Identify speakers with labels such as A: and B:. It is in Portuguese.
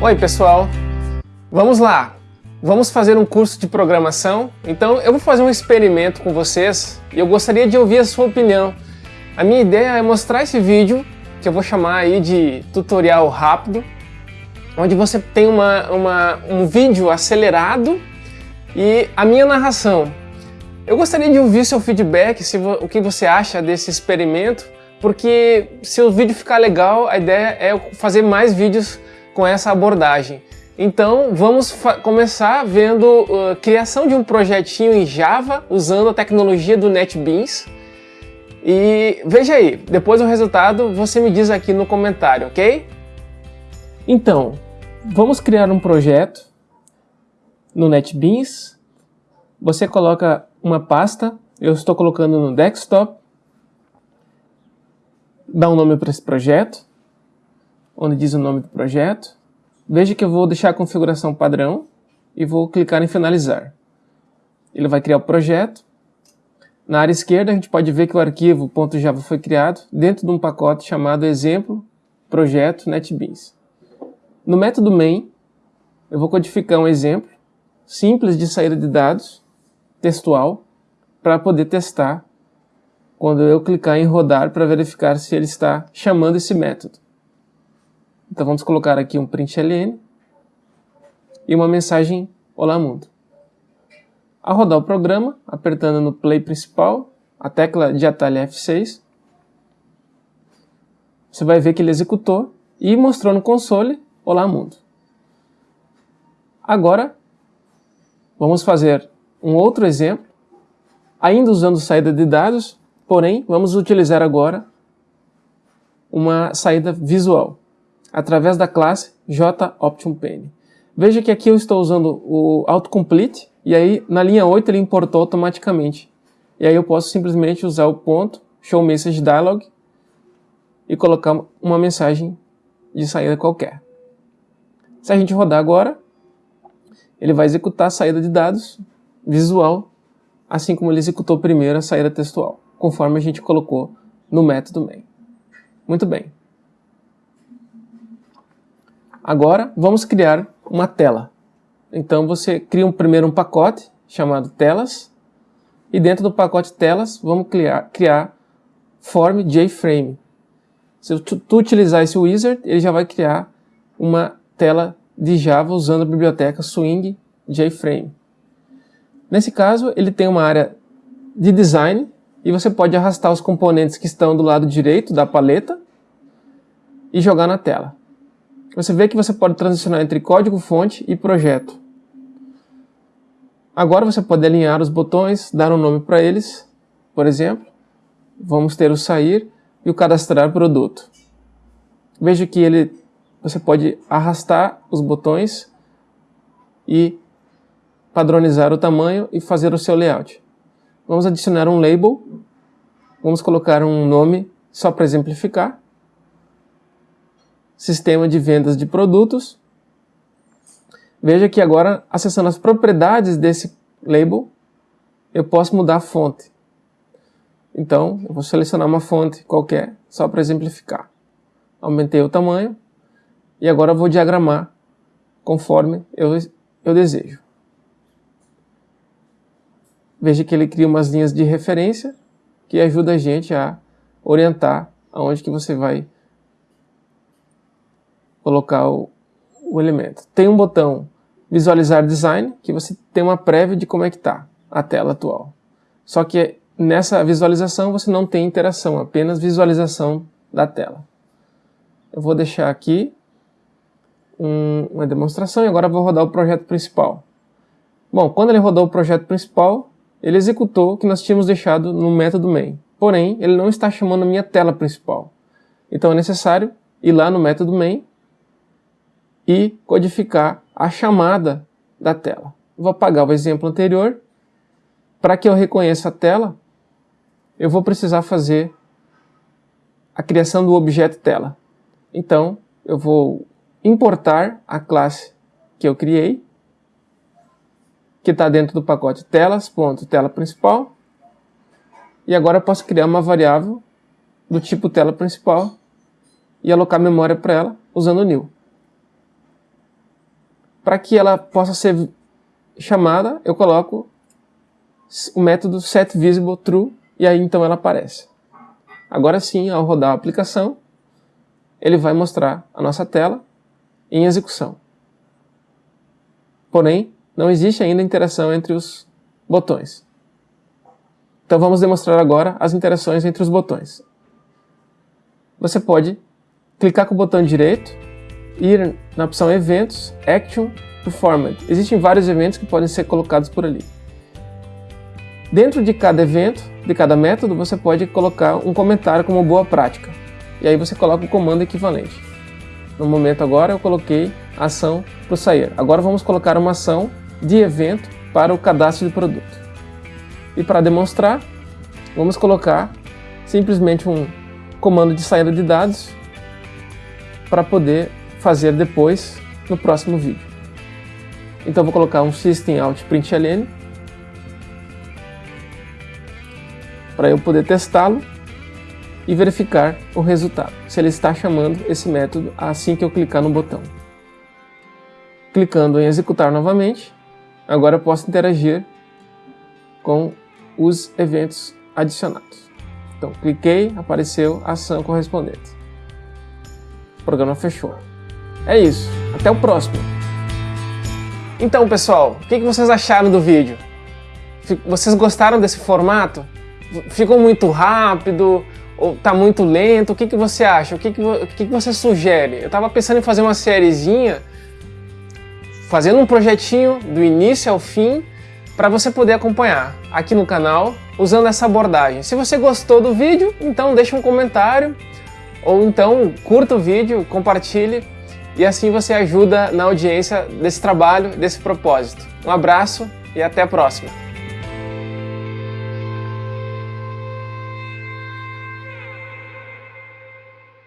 A: Oi, pessoal. Vamos lá. Vamos fazer um curso de programação? Então, eu vou fazer um experimento com vocês e eu gostaria de ouvir a sua opinião. A minha ideia é mostrar esse vídeo, que eu vou chamar aí de tutorial rápido, onde você tem uma, uma, um vídeo acelerado e a minha narração. Eu gostaria de ouvir seu feedback, se o que você acha desse experimento, porque se o vídeo ficar legal, a ideia é fazer mais vídeos com essa abordagem. Então vamos começar vendo a uh, criação de um projetinho em Java usando a tecnologia do NetBeans. E veja aí, depois do resultado você me diz aqui no comentário, ok? Então, vamos criar um projeto no NetBeans. Você coloca uma pasta, eu estou colocando no desktop. Dá um nome para esse projeto onde diz o nome do projeto. Veja que eu vou deixar a configuração padrão e vou clicar em finalizar. Ele vai criar o projeto. Na área esquerda a gente pode ver que o arquivo .java foi criado dentro de um pacote chamado exemplo projeto netbeans. No método main eu vou codificar um exemplo simples de saída de dados textual para poder testar quando eu clicar em rodar para verificar se ele está chamando esse método. Então vamos colocar aqui um println e uma mensagem Olá Mundo. Ao rodar o programa, apertando no play principal, a tecla de atalho F6, você vai ver que ele executou e mostrou no console Olá Mundo. Agora, vamos fazer um outro exemplo, ainda usando saída de dados, porém, vamos utilizar agora uma saída visual através da classe JOptionPen. Veja que aqui eu estou usando o autocomplete e aí na linha 8 ele importou automaticamente. E aí eu posso simplesmente usar o ponto show message dialog e colocar uma mensagem de saída qualquer. Se a gente rodar agora, ele vai executar a saída de dados visual, assim como ele executou primeiro a saída textual, conforme a gente colocou no método main. Muito bem. Agora vamos criar uma tela. Então você cria um, primeiro um pacote chamado telas e dentro do pacote telas vamos criar, criar form JFrame. Se tu, tu utilizar esse wizard, ele já vai criar uma tela de Java usando a biblioteca Swing JFrame. Nesse caso, ele tem uma área de design e você pode arrastar os componentes que estão do lado direito da paleta e jogar na tela você vê que você pode transicionar entre código-fonte e projeto. Agora você pode alinhar os botões, dar um nome para eles, por exemplo, vamos ter o sair e o cadastrar produto. Veja que ele, você pode arrastar os botões e padronizar o tamanho e fazer o seu layout. Vamos adicionar um label, vamos colocar um nome só para exemplificar sistema de vendas de produtos. Veja que agora, acessando as propriedades desse label, eu posso mudar a fonte. Então, eu vou selecionar uma fonte qualquer, só para exemplificar. Aumentei o tamanho e agora vou diagramar conforme eu, eu desejo. Veja que ele cria umas linhas de referência que ajuda a gente a orientar aonde que você vai colocar o, o elemento. Tem um botão visualizar design, que você tem uma prévia de como é que está a tela atual. Só que nessa visualização você não tem interação, apenas visualização da tela. Eu vou deixar aqui um, uma demonstração e agora vou rodar o projeto principal. Bom, quando ele rodou o projeto principal, ele executou o que nós tínhamos deixado no método main. Porém, ele não está chamando a minha tela principal. Então é necessário ir lá no método main e codificar a chamada da tela. Vou apagar o exemplo anterior. Para que eu reconheça a tela, eu vou precisar fazer a criação do objeto tela. Então, eu vou importar a classe que eu criei, que está dentro do pacote telas.tela principal. E agora eu posso criar uma variável do tipo tela principal e alocar memória para ela usando o new. Para que ela possa ser chamada, eu coloco o método setVisibleTrue e aí então ela aparece. Agora sim, ao rodar a aplicação, ele vai mostrar a nossa tela em execução. Porém, não existe ainda interação entre os botões. Então vamos demonstrar agora as interações entre os botões. Você pode clicar com o botão direito, ir na opção Eventos, Action, Performance. Existem vários eventos que podem ser colocados por ali. Dentro de cada evento, de cada método, você pode colocar um comentário como boa prática. E aí você coloca o comando equivalente. No momento agora eu coloquei ação para o sair. Agora vamos colocar uma ação de evento para o cadastro de produto. E para demonstrar, vamos colocar simplesmente um comando de saída de dados para poder fazer depois no próximo vídeo. Então vou colocar um system out println para eu poder testá-lo e verificar o resultado, se ele está chamando esse método assim que eu clicar no botão. Clicando em executar novamente, agora eu posso interagir com os eventos adicionados. Então, cliquei, apareceu a ação correspondente. O programa fechou. É isso, até o próximo. Então, pessoal, o que vocês acharam do vídeo? Vocês gostaram desse formato? ficou muito rápido ou tá muito lento? O que, que você acha? O que, que, que você sugere? Eu tava pensando em fazer uma sériezinha, fazendo um projetinho do início ao fim, para você poder acompanhar aqui no canal usando essa abordagem. Se você gostou do vídeo, então deixa um comentário ou então curta o vídeo, compartilhe e assim você ajuda na audiência desse trabalho, desse propósito. Um abraço e até a próxima!